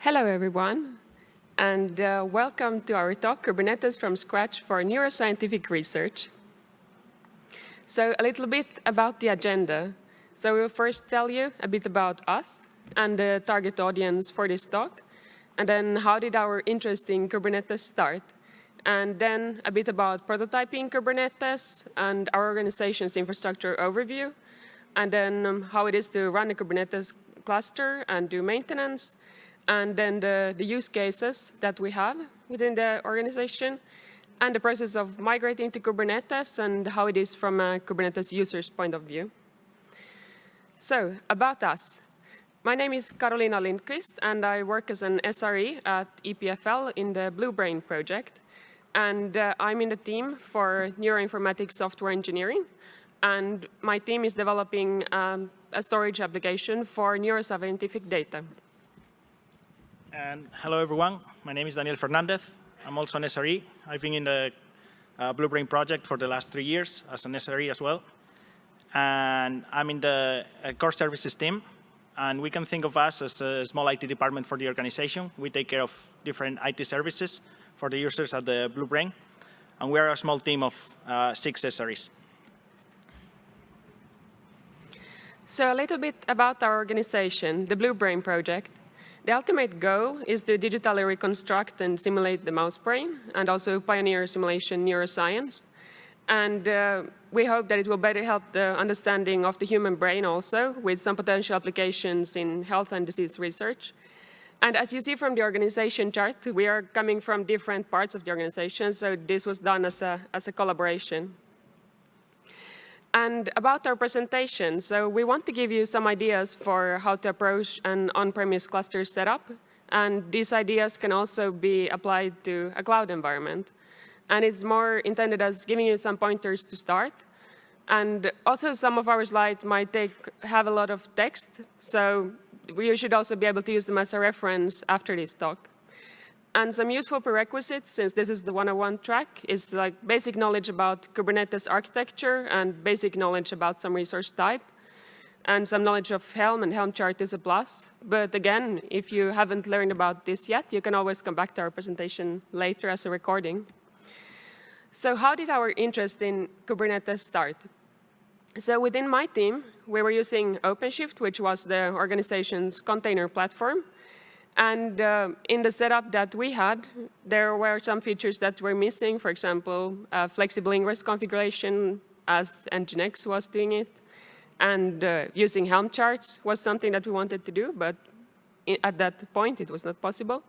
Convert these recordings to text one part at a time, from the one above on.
Hello, everyone, and uh, welcome to our talk, Kubernetes from Scratch for Neuroscientific Research. So a little bit about the agenda. So we'll first tell you a bit about us and the target audience for this talk, and then how did our interest in Kubernetes start, and then a bit about prototyping Kubernetes and our organization's infrastructure overview, and then um, how it is to run a Kubernetes cluster and do maintenance, and then the, the use cases that we have within the organization, and the process of migrating to Kubernetes and how it is from a Kubernetes user's point of view. So, about us. My name is Karolina Lindqvist, and I work as an SRE at EPFL in the Blue Brain project. And uh, I'm in the team for neuroinformatics software engineering. And my team is developing um, a storage application for neuroscientific data. And hello, everyone. My name is Daniel Fernandez. I'm also an SRE. I've been in the uh, Blue Brain project for the last three years as an SRE as well. And I'm in the uh, core services team. And we can think of us as a small IT department for the organization. We take care of different IT services for the users at the Blue Brain. And we are a small team of uh, six SREs. So a little bit about our organization, the Blue Brain Project. The ultimate goal is to digitally reconstruct and simulate the mouse brain and also pioneer simulation neuroscience. And uh, we hope that it will better help the understanding of the human brain also with some potential applications in health and disease research. And as you see from the organization chart, we are coming from different parts of the organization, so this was done as a, as a collaboration. And about our presentation, so we want to give you some ideas for how to approach an on-premise cluster setup. And these ideas can also be applied to a cloud environment. And it's more intended as giving you some pointers to start. And also some of our slides might take, have a lot of text, so you should also be able to use them as a reference after this talk. And some useful prerequisites, since this is the 101 track, is like basic knowledge about Kubernetes architecture and basic knowledge about some resource type. And some knowledge of Helm and Helm chart is a plus. But again, if you haven't learned about this yet, you can always come back to our presentation later as a recording. So how did our interest in Kubernetes start? So within my team, we were using OpenShift, which was the organization's container platform. And uh, in the setup that we had, there were some features that were missing. For example, uh, flexible ingress configuration as Nginx was doing it. And uh, using Helm charts was something that we wanted to do, but at that point it was not possible.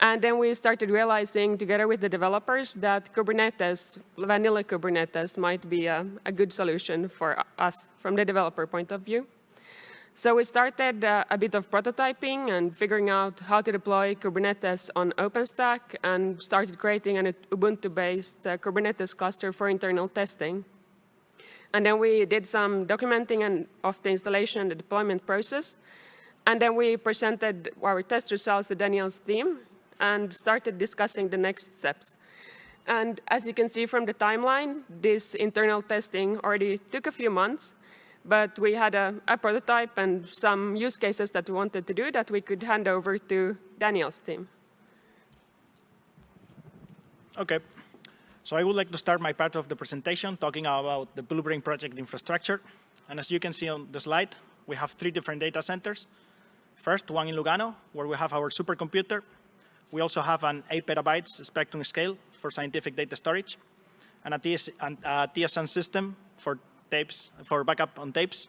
And then we started realizing together with the developers that Kubernetes, vanilla Kubernetes might be a, a good solution for us from the developer point of view. So we started uh, a bit of prototyping and figuring out how to deploy Kubernetes on OpenStack and started creating an Ubuntu-based uh, Kubernetes cluster for internal testing. And then we did some documenting and of the installation and the deployment process. And then we presented our test results to Daniel's team and started discussing the next steps. And as you can see from the timeline, this internal testing already took a few months, but we had a, a, prototype and some use cases that we wanted to do that we could hand over to Daniel's team. OK. So I would like to start my part of the presentation talking about the Blue Brain project infrastructure. And as you can see on the slide, we have three different data centers. First, one in Lugano, where we have our supercomputer. We also have an 8 petabytes spectrum scale for scientific data storage, and a TSM system for tapes, for backup on tapes.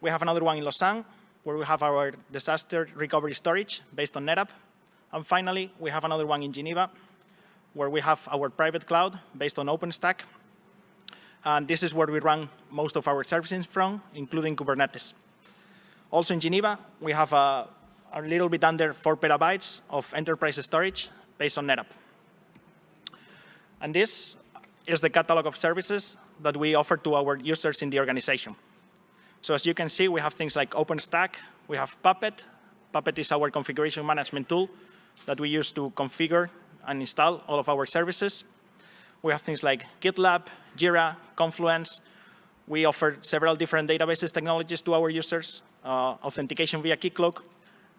We have another one in Lausanne, where we have our disaster recovery storage based on NetApp. And finally, we have another one in Geneva, where we have our private cloud based on OpenStack. And this is where we run most of our services from, including Kubernetes. Also in Geneva, we have a, a little bit under 4 petabytes of enterprise storage based on NetApp. And this is the catalog of services that we offer to our users in the organization. So as you can see, we have things like OpenStack, we have Puppet. Puppet is our configuration management tool that we use to configure and install all of our services. We have things like GitLab, Jira, Confluence. We offer several different databases technologies to our users, uh, authentication via Keycloak,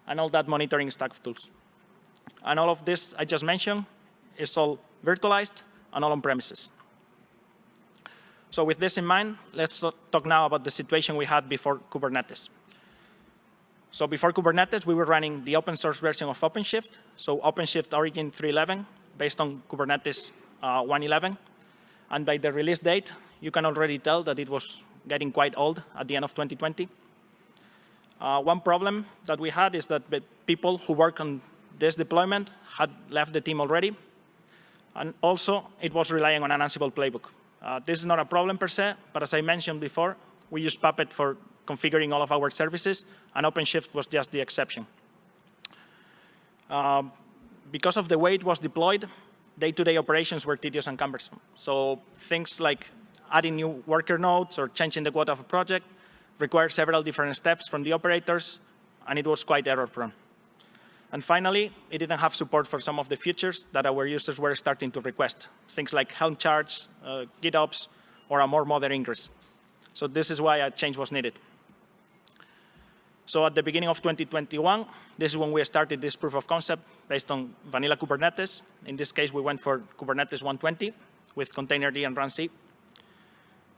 and all that monitoring stack of tools. And all of this I just mentioned is all virtualized and all on premises. So with this in mind, let's talk now about the situation we had before Kubernetes. So before Kubernetes, we were running the open source version of OpenShift, so OpenShift Origin 3.11, based on Kubernetes uh, 1.11. And by the release date, you can already tell that it was getting quite old at the end of 2020. Uh, one problem that we had is that people who work on this deployment had left the team already. And also, it was relying on an Ansible playbook. Uh, this is not a problem per se, but as I mentioned before, we use Puppet for configuring all of our services, and OpenShift was just the exception. Um, because of the way it was deployed, day-to-day -day operations were tedious and cumbersome. So things like adding new worker nodes or changing the quota of a project required several different steps from the operators, and it was quite error-prone. And finally, it didn't have support for some of the features that our users were starting to request, things like Helm charts, uh, GitOps, or a more modern ingress. So this is why a change was needed. So at the beginning of 2021, this is when we started this proof of concept based on vanilla Kubernetes. In this case, we went for Kubernetes 120 with containerd and runc.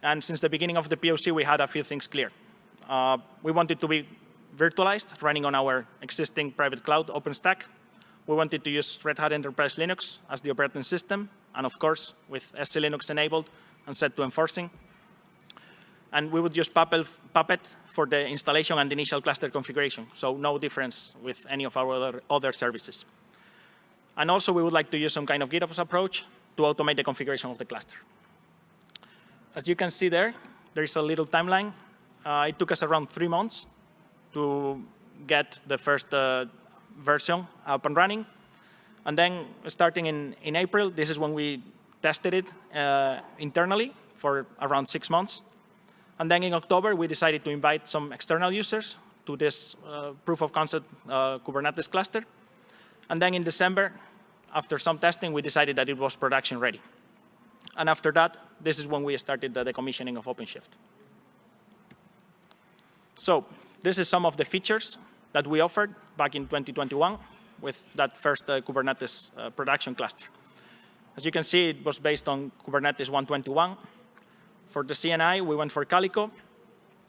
And since the beginning of the POC, we had a few things clear. Uh, we wanted to be virtualized, running on our existing private cloud OpenStack. We wanted to use Red Hat Enterprise Linux as the operating system, and of course, with SELinux enabled and set to enforcing. And we would use Puppet for the installation and initial cluster configuration, so no difference with any of our other, services. And also, we would like to use some kind of GitOps approach to automate the configuration of the cluster. As you can see there, there is a little timeline. Uh, it took us around three months to get the first uh, version up and running. And then starting in, in April, this is when we tested it uh, internally for around six months. And then in October, we decided to invite some external users to this uh, proof of concept uh, Kubernetes cluster. And then in December, after some testing, we decided that it was production ready. And after that, this is when we started the decommissioning of OpenShift. So this is some of the features that we offered back in 2021 with that first uh, Kubernetes uh, production cluster. As you can see, it was based on Kubernetes 121. For the CNI, we went for Calico,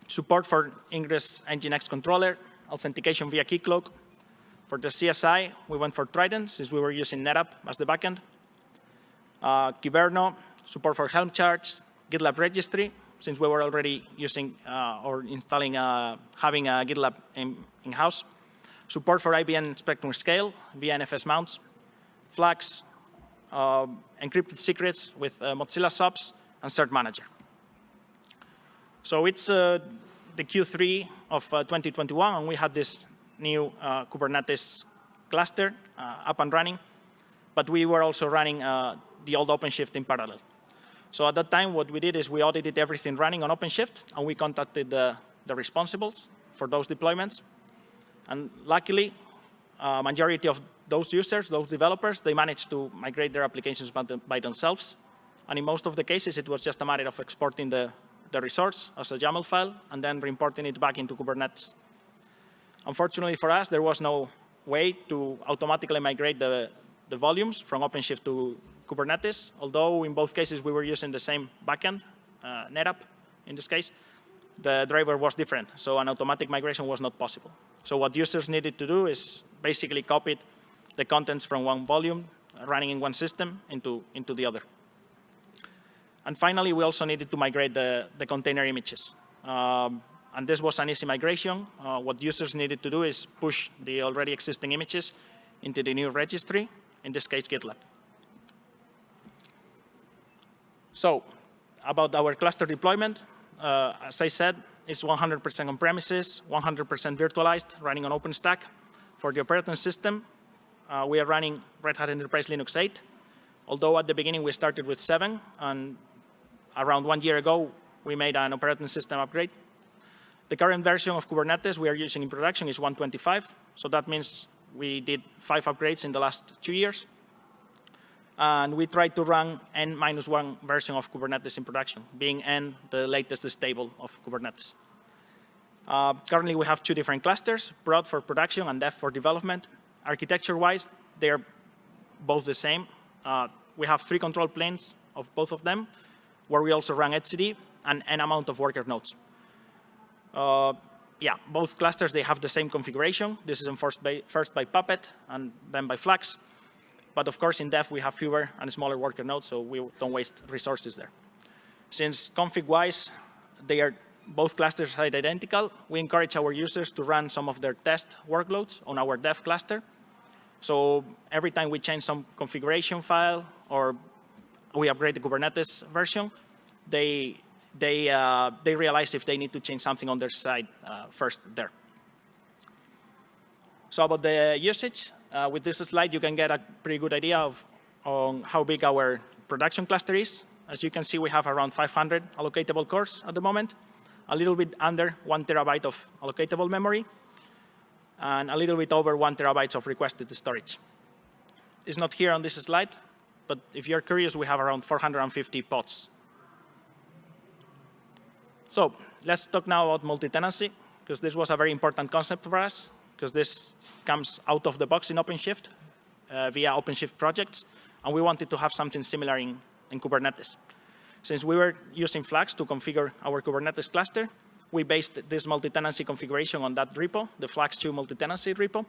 support for Ingress Nginx controller, authentication via Keycloak. For the CSI, we went for Trident, since we were using NetApp as the backend. Uh, support for Helm charts, GitLab registry, since we were already using uh, or installing, uh, having a GitLab in-house. In support for IBM Spectrum Scale via NFS mounts, Flux, uh, encrypted secrets with uh, Mozilla SOPS, and Cert Manager. So it's uh, the Q3 of 2021, and we had this new Kubernetes cluster up and running, but we were also running the old OpenShift in parallel. So at that time, what we did is we audited everything running on OpenShift, and we contacted the, the responsibles for those deployments. And luckily, uh, majority of those users, those developers, they managed to migrate their applications by, the, by, themselves. And in most of the cases, it was just a matter of exporting the, the resource as a YAML file and then reimporting it back into Kubernetes. Unfortunately for us, there was no way to automatically migrate the, the volumes from OpenShift to Kubernetes, although in both cases we were using the same backend, uh, NetApp in this case, the driver was different, so an automatic migration was not possible. So what users needed to do is basically copy the contents from one volume running in one system into, into the other. And finally, we also needed to migrate the, the container images. Um, and this was an easy migration. Uh, what users needed to do is push the already existing images into the new registry, in this case, GitLab. So about our cluster deployment, uh, as I said, it's 100% on premises, 100% virtualized, running on OpenStack. For the operating system, uh, we are running Red Hat Enterprise Linux 8, although at the beginning we started with 7, and around one year ago, we made an operating system upgrade. The current version of Kubernetes we are using in production is 125, so that means we did five upgrades in the last two years and we try to run n minus one version of Kubernetes in production, being n the latest stable of Kubernetes. Uh, currently, we have two different clusters, prod for production and dev for development. Architecture-wise, they are both the same. Uh, we have three control planes of both of them, where we also run etcd and n amount of worker nodes. Uh, yeah, both clusters, they have the same configuration. This is enforced by, first by Puppet and then by Flux. But of course, in dev, we have fewer and smaller worker nodes, so we don't waste resources there. Since config-wise, they are both clusters are identical, we encourage our users to run some of their test workloads on our dev cluster. So every time we change some configuration file or we upgrade the Kubernetes version, they they, uh, they realize if they need to change something on their side uh, first there. So about the usage, uh, with this slide, you can get a pretty good idea of on how big our production cluster is. As you can see, we have around 500 allocatable cores at the moment, a little bit under one terabyte of allocatable memory, and a little bit over one terabyte of requested storage. It's not here on this slide, but if you're curious, we have around 450 pods so let's talk now about multi-tenancy, because this was a very important concept for us, because this comes out of the box in OpenShift uh, via OpenShift projects, and we wanted to have something similar in, in Kubernetes. Since we were using Flux to configure our Kubernetes cluster, we based this multi-tenancy configuration on that repo, the Flux2 multi-tenancy repo.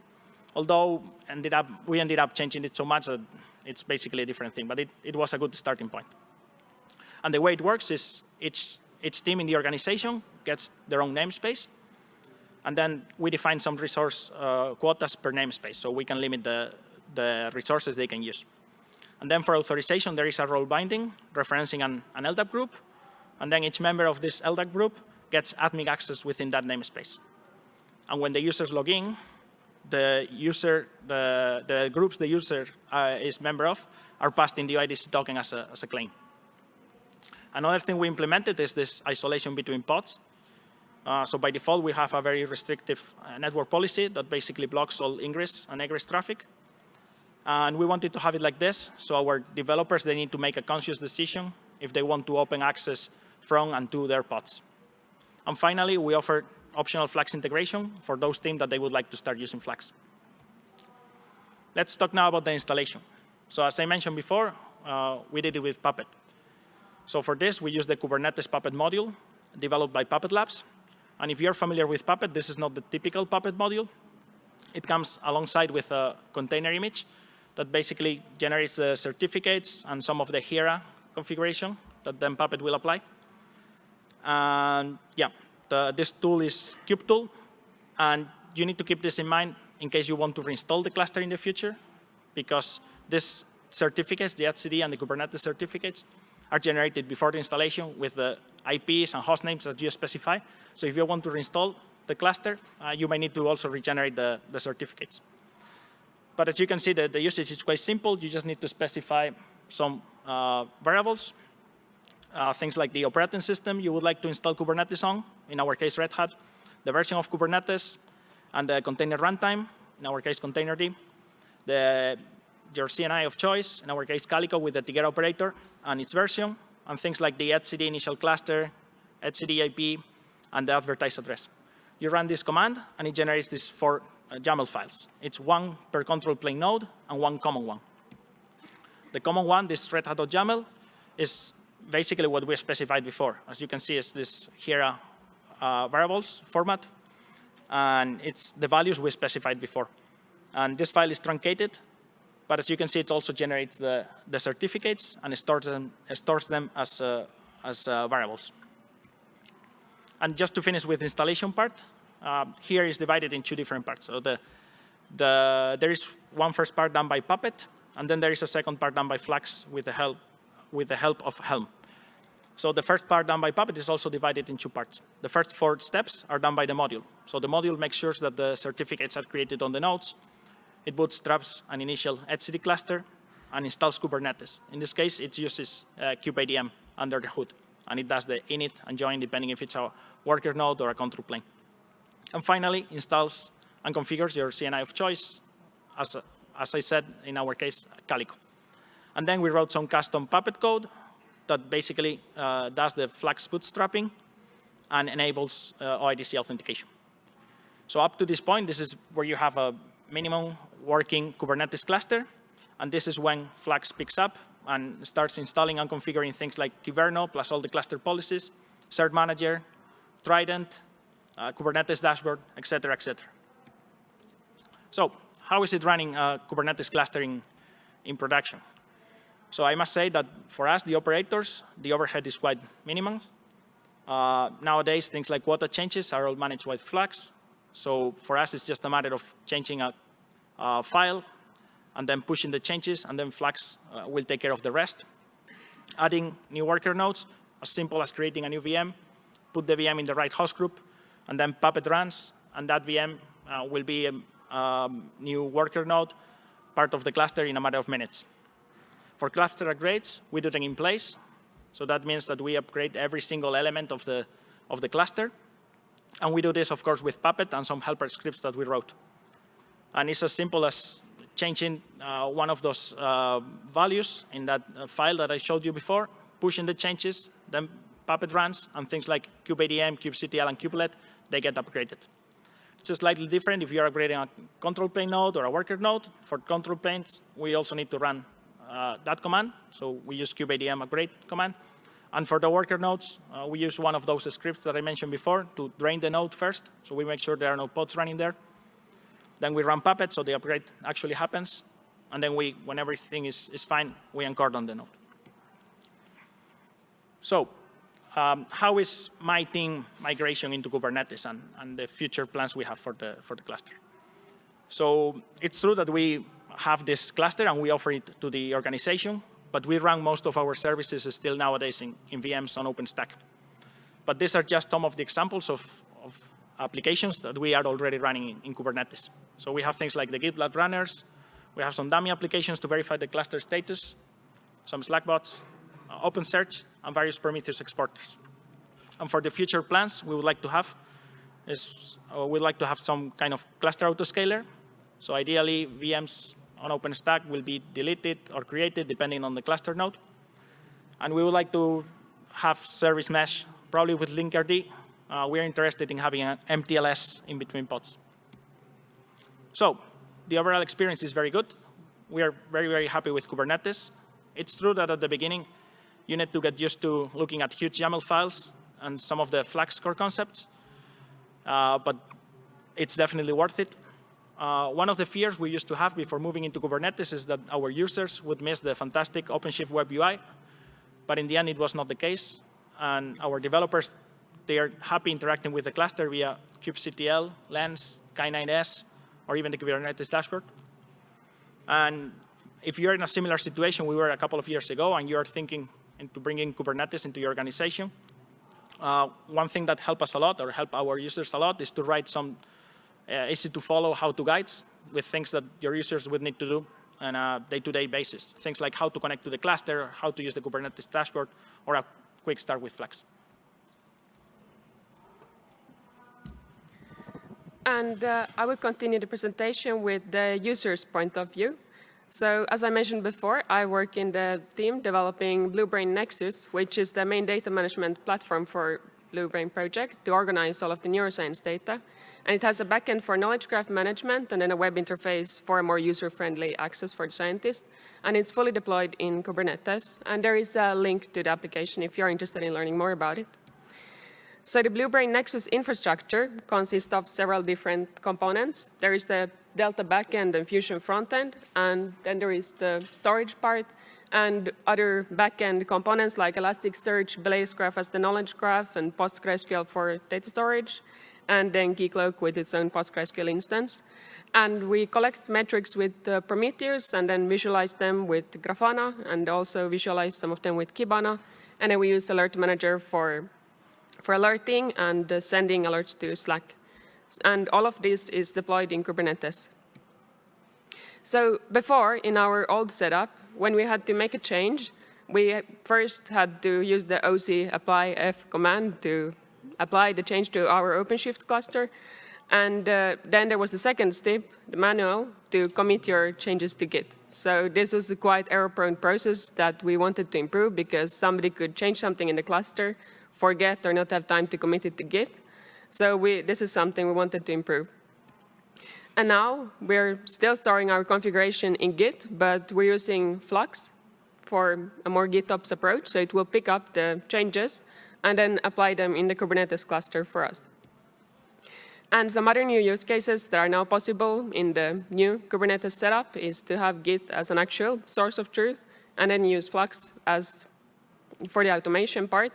Although ended up, we ended up changing it so much that it's basically a different thing, but it, it was a good starting point. And the way it works is each each team in the organization gets their own namespace. And then we define some resource uh, quotas per namespace, so we can limit the, the resources they can use. And then for authorization, there is a role binding referencing an, an LDAP group. And then each member of this LDAP group gets admin access within that namespace. And when the users log in, the user, the, the groups the user uh, is member of are passed in the OIDC token as a, as a claim. Another thing we implemented is this isolation between pods. Uh, so by default, we have a very restrictive uh, network policy that basically blocks all ingress and egress traffic. And we wanted to have it like this. So our developers, they need to make a conscious decision if they want to open access from and to their pods. And finally, we offer optional Flux integration for those teams that they would like to start using Flux. Let's talk now about the installation. So as I mentioned before, uh, we did it with Puppet. So for this, we use the Kubernetes Puppet module developed by Puppet Labs. And if you're familiar with Puppet, this is not the typical Puppet module. It comes alongside with a container image that basically generates the certificates and some of the Hiera configuration that then Puppet will apply. And yeah, the, this tool is kubetool. And you need to keep this in mind in case you want to reinstall the cluster in the future, because these certificates, the etcd and the Kubernetes certificates, are generated before the installation with the IPs and host names that you specify. So if you want to reinstall the cluster, uh, you may need to also regenerate the, the certificates. But as you can see, the, the usage is quite simple. You just need to specify some uh, variables, uh, things like the operating system you would like to install Kubernetes on, in our case Red Hat, the version of Kubernetes, and the container runtime, in our case Containerd, the your CNI of choice, in our case Calico with the Tigera operator and its version, and things like the etcd initial cluster, etcd IP, and the advertised address. You run this command, and it generates these four uh, YAML files. It's one per control plane node and one common one. The common one, this red hat.yaml, is basically what we specified before. As you can see, it's this here uh, variables format, and it's the values we specified before. And this file is truncated, but as you can see, it also generates the, the certificates and stores them, stores them as, uh, as uh, variables. And just to finish with installation part, uh, here is divided in two different parts. So the, the, there is one first part done by Puppet, and then there is a second part done by Flux with the help, with the help of Helm. So the first part done by Puppet is also divided in two parts. The first four steps are done by the module. So the module makes sure that the certificates are created on the nodes, it bootstraps an initial etcd cluster and installs Kubernetes. In this case, it uses uh, kubeadm under the hood, and it does the init and join depending if it's a worker node or a control plane. And finally, installs and configures your CNI of choice, as, as I said, in our case, Calico. And then we wrote some custom Puppet code that basically uh, does the Flux bootstrapping and enables uh, OIDC authentication. So up to this point, this is where you have a minimum working Kubernetes cluster. And this is when Flux picks up and starts installing and configuring things like Kyverno plus all the cluster policies, Cert Manager, Trident, uh, Kubernetes dashboard, et cetera, et cetera. So how is it running uh, Kubernetes clustering in production? So I must say that for us, the operators, the overhead is quite minimal. Uh, nowadays, things like quota changes are all managed with Flux. So for us, it's just a matter of changing a, a file and then pushing the changes, and then Flux uh, will take care of the rest. Adding new worker nodes, as simple as creating a new VM, put the VM in the right host group, and then Puppet runs, and that VM uh, will be a um, new worker node, part of the cluster in a matter of minutes. For cluster upgrades, we do them in place. So that means that we upgrade every single element of the, of the cluster. And we do this, of course, with Puppet and some helper scripts that we wrote. And it's as simple as changing uh, one of those uh, values in that uh, file that I showed you before, pushing the changes, then Puppet runs, and things like kubeadm, kubectl, and kubelet, they get upgraded. It's just slightly different if you're upgrading a control plane node or a worker node. For control planes, we also need to run uh, that command. So we use kubeadm upgrade command. And for the worker nodes, uh, we use one of those scripts that I mentioned before to drain the node first. So we make sure there are no pods running there. Then we run Puppet, so the upgrade actually happens. And then we, when everything is, is fine, we uncordon the node. So um, how is my team migration into Kubernetes and, and the future plans we have for the, for the cluster? So it's true that we have this cluster and we offer it to the organization, but we run most of our services still nowadays in, in VMs on OpenStack. But these are just some of the examples of applications that we are already running in, in, Kubernetes. So we have things like the GitLab runners, we have some dummy applications to verify the cluster status, some Slack bots, uh, OpenSearch, and various Prometheus exporters. And for the future plans we would like to have is uh, we'd like to have some kind of cluster autoscaler. So ideally, VMs on OpenStack will be deleted or created depending on the cluster node. And we would like to have service mesh, probably with Linkerd. Uh, we're interested in having an MTLS in between pods. So the overall experience is very good. We are very, very happy with Kubernetes. It's true that at the beginning, you need to get used to looking at huge YAML files and some of the Flux core concepts, uh, but it's definitely worth it. Uh, one of the fears we used to have before moving into Kubernetes is that our users would miss the fantastic OpenShift web UI, but in the end it was not the case. And our developers, they are happy interacting with the cluster via kubectl, Lens, K9s, or even the Kubernetes dashboard. And if you're in a similar situation we were a couple of years ago and you're thinking into bringing Kubernetes into your organization, uh, one thing that helped us a lot or help our users a lot is to write some uh, easy to follow how-to guides with things that your users would need to do on a day-to-day -day basis. Things like how to connect to the cluster, how to use the Kubernetes dashboard, or a quick start with Flux. And uh, I will continue the presentation with the user's point of view. So as I mentioned before, I work in the team developing Bluebrain Nexus, which is the main data management platform for Bluebrain project to organize all of the neuroscience data. And it has a backend for knowledge graph management and then a web interface for a more user-friendly access for the scientist. And it's fully deployed in Kubernetes. And there is a link to the application if you're interested in learning more about it. So the Blue Brain Nexus infrastructure consists of several different components. There is the Delta backend and Fusion frontend, and then there is the storage part, and other backend components like Elasticsearch, Blazegraph as the knowledge graph, and PostgreSQL for data storage, and then Keycloak with its own PostgreSQL instance. And we collect metrics with uh, Prometheus and then visualize them with Grafana and also visualize some of them with Kibana. And then we use Alert Manager for, for alerting and uh, sending alerts to Slack. And all of this is deployed in Kubernetes. So before, in our old setup, when we had to make a change, we first had to use the OC apply F command to apply the change to our OpenShift cluster. And uh, then there was the second step, the manual, to commit your changes to Git. So this was a quite error-prone process that we wanted to improve because somebody could change something in the cluster, forget or not have time to commit it to Git. So we, this is something we wanted to improve. And now we're still storing our configuration in Git, but we're using Flux for a more GitOps approach. So it will pick up the changes and then apply them in the Kubernetes cluster for us. And some other new use cases that are now possible in the new Kubernetes setup is to have Git as an actual source of truth and then use Flux as for the automation part.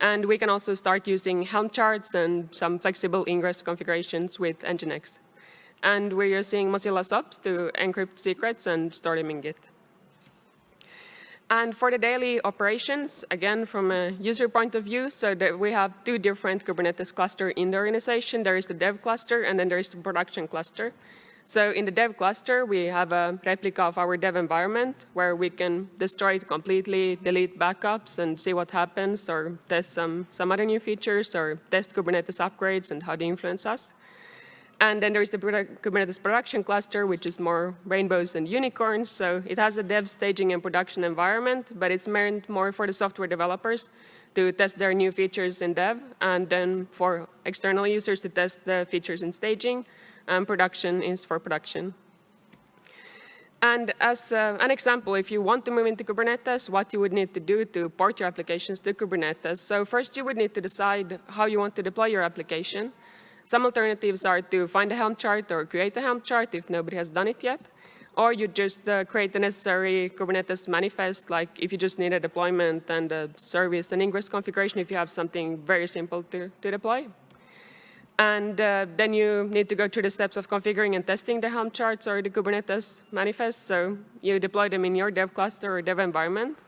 And we can also start using Helm charts and some flexible ingress configurations with Nginx. And we're using Mozilla SOPS to encrypt secrets and store them in Git. And for the daily operations, again, from a user point of view, so that we have two different Kubernetes cluster in the organization. There is the dev cluster, and then there is the production cluster. So in the dev cluster, we have a replica of our dev environment where we can destroy it completely, delete backups, and see what happens, or test some, some other new features, or test Kubernetes upgrades and how they influence us. And then there's the Kubernetes production cluster, which is more rainbows and unicorns. So it has a dev staging and production environment, but it's meant more for the software developers to test their new features in dev, and then for external users to test the features in staging, and production is for production. And as uh, an example, if you want to move into Kubernetes, what you would need to do to port your applications to Kubernetes. So first you would need to decide how you want to deploy your application. Some alternatives are to find a Helm chart or create a Helm chart if nobody has done it yet. Or you just uh, create the necessary Kubernetes manifest, like if you just need a deployment and a service and ingress configuration, if you have something very simple to, to deploy. And uh, then you need to go through the steps of configuring and testing the Helm charts or the Kubernetes manifest. So you deploy them in your dev cluster or dev environment,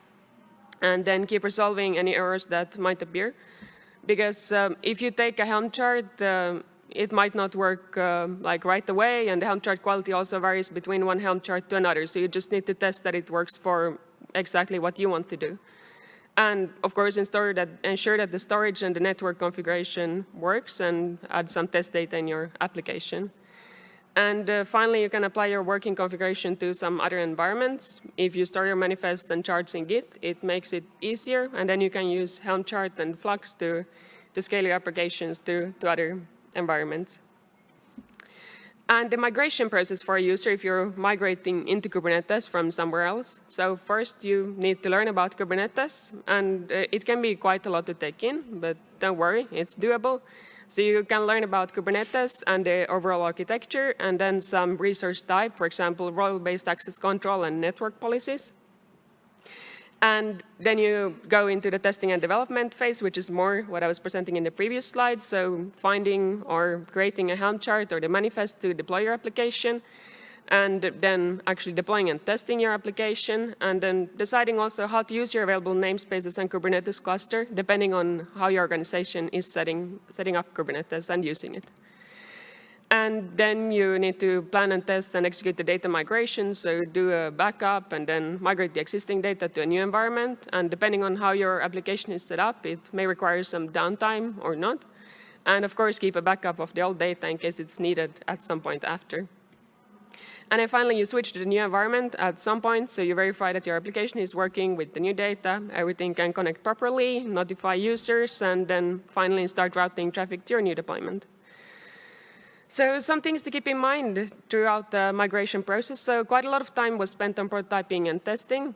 and then keep resolving any errors that might appear because um, if you take a Helm chart, uh, it might not work uh, like right away, and the Helm chart quality also varies between one Helm chart to another. So you just need to test that it works for exactly what you want to do. And of course, ensure that, ensure that the storage and the network configuration works and add some test data in your application. And uh, finally, you can apply your working configuration to some other environments. If you store your manifest and charts in Git, it makes it easier. And then you can use Helm chart and Flux to, to scale your applications to, to other environments. And the migration process for a user if you're migrating into Kubernetes from somewhere else. So first, you need to learn about Kubernetes. And uh, it can be quite a lot to take in, but don't worry, it's doable. So you can learn about Kubernetes and the overall architecture, and then some resource type, for example, role-based access control and network policies. And then you go into the testing and development phase, which is more what I was presenting in the previous slide. So finding or creating a Helm chart or the manifest to deploy your application and then actually deploying and testing your application, and then deciding also how to use your available namespaces and Kubernetes cluster, depending on how your organization is setting, setting up Kubernetes and using it. And then you need to plan and test and execute the data migration, so do a backup and then migrate the existing data to a new environment. And depending on how your application is set up, it may require some downtime or not. And of course, keep a backup of the old data in case it's needed at some point after. And then finally, you switch to the new environment at some point, so you verify that your application is working with the new data, everything can connect properly, notify users, and then finally start routing traffic to your new deployment. So some things to keep in mind throughout the migration process. So quite a lot of time was spent on prototyping and testing.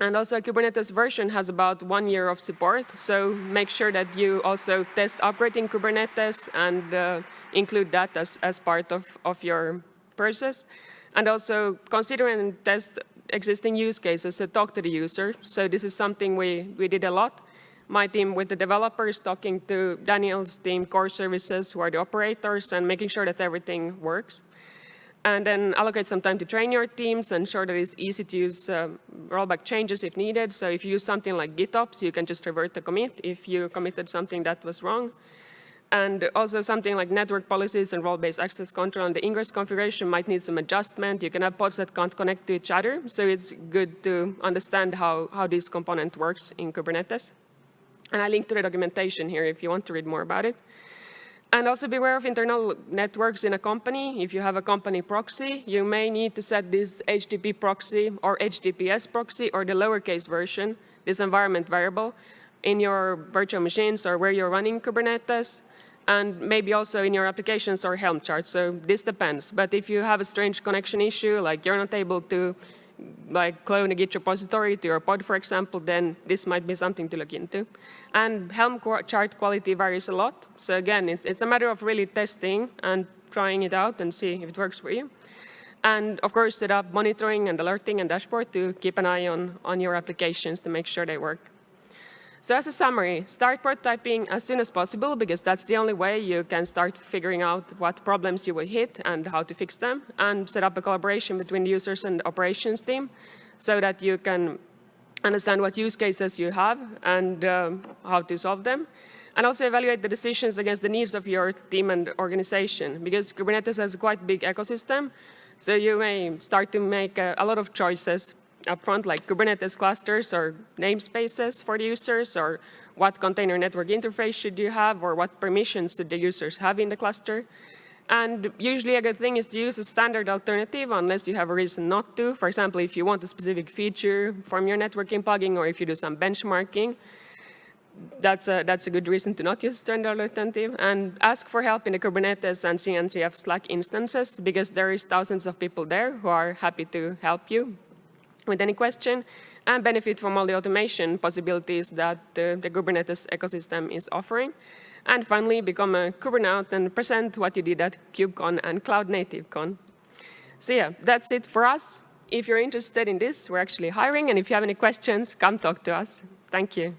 And also a Kubernetes version has about one year of support. So make sure that you also test operating Kubernetes and uh, include that as, as part of, of your process. And also consider and test existing use cases, so talk to the user. So this is something we, we did a lot. My team with the developers talking to Daniel's team, core services, who are the operators, and making sure that everything works. And then allocate some time to train your teams, and ensure that it's easy to use uh, rollback changes if needed. So if you use something like GitOps, you can just revert the commit if you committed something that was wrong. And also something like network policies and role-based access control and the ingress configuration might need some adjustment. You can have pods that can't connect to each other. So it's good to understand how, how this component works in Kubernetes. And I link to the documentation here if you want to read more about it. And also beware of internal networks in a company. If you have a company proxy, you may need to set this HTTP proxy or HTTPS proxy or the lowercase version, this environment variable, in your virtual machines or where you're running Kubernetes, and maybe also in your applications or Helm charts. So this depends. But if you have a strange connection issue, like you're not able to like clone a Git repository to your pod, for example, then this might be something to look into. And Helm chart quality varies a lot. So again, it's, it's a matter of really testing and trying it out and see if it works for you. And of course, set up monitoring and alerting and dashboard to keep an eye on, on your applications to make sure they work. So as a summary, start prototyping as soon as possible because that's the only way you can start figuring out what problems you will hit and how to fix them and set up a collaboration between users and operations team so that you can understand what use cases you have and um, how to solve them. And also evaluate the decisions against the needs of your team and organization because Kubernetes has a quite big ecosystem. So you may start to make a, a lot of choices upfront, like Kubernetes clusters or namespaces for the users, or what container network interface should you have, or what permissions should the users have in the cluster. And usually a good thing is to use a standard alternative unless you have a reason not to. For example, if you want a specific feature from your networking plugin, or if you do some benchmarking, that's a, that's a good reason to not use standard alternative. And ask for help in the Kubernetes and CNCF Slack instances, because there is thousands of people there who are happy to help you with any question and benefit from all the automation possibilities that the, the Kubernetes ecosystem is offering. And finally, become a Kubernaut and present what you did at KubeCon and Cloud Native Con. So yeah, that's it for us. If you're interested in this, we're actually hiring. And if you have any questions, come talk to us. Thank you.